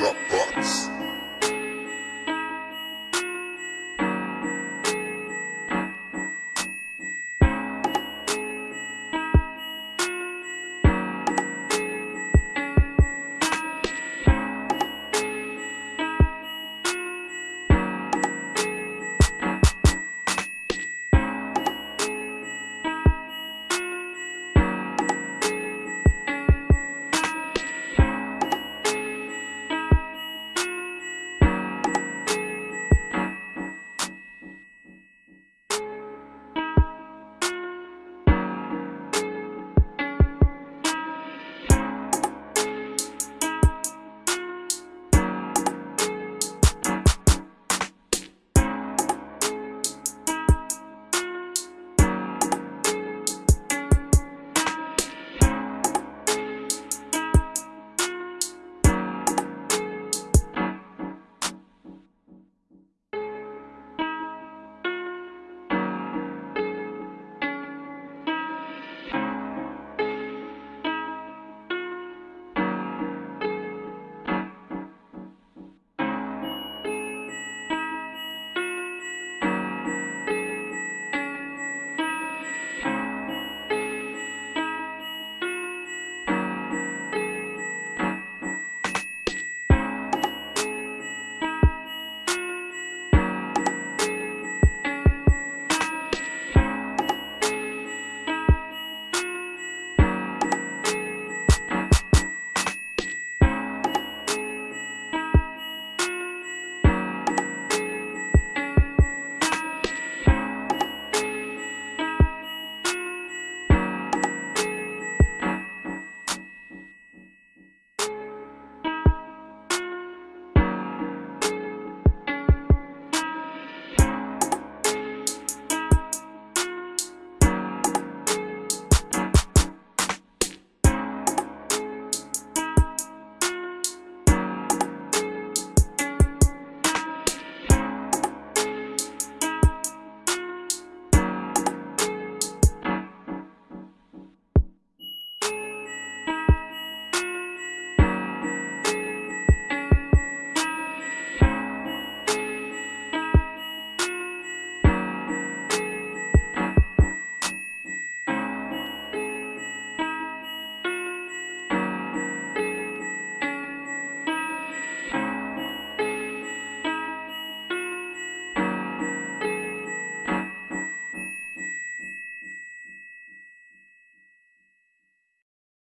Dropbox.